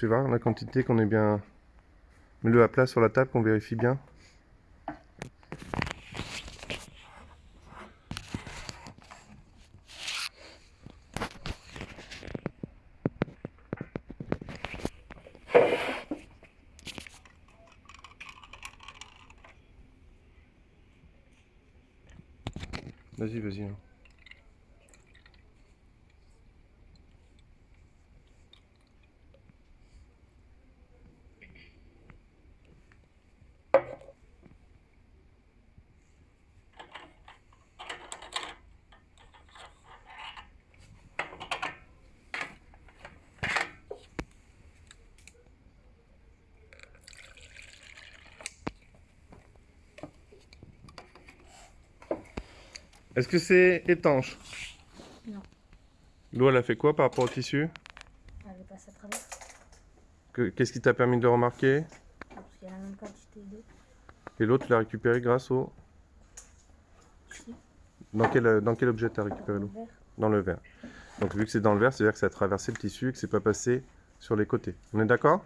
Tu vois, la quantité qu'on est bien... Mets-le à plat sur la table, qu'on vérifie bien. Vas-y, vas-y. Est-ce que c'est étanche? Non. L'eau, elle a fait quoi par rapport au tissu? Elle est passée à travers. Que- Qu'est-ce qui t'a permis de le remarquer? Parce qu'il y a la même quantité d'eau. Et l'autre, tu l'as récupéré grâce au... Dans quel, dans quel objet t'as récupéré l'eau. Dans le verre. Donc vu que c'est dans le verre, c'est-à-dire que ça a traversé le tissu et que c'est pas passé sur les côtés. On est d'accord?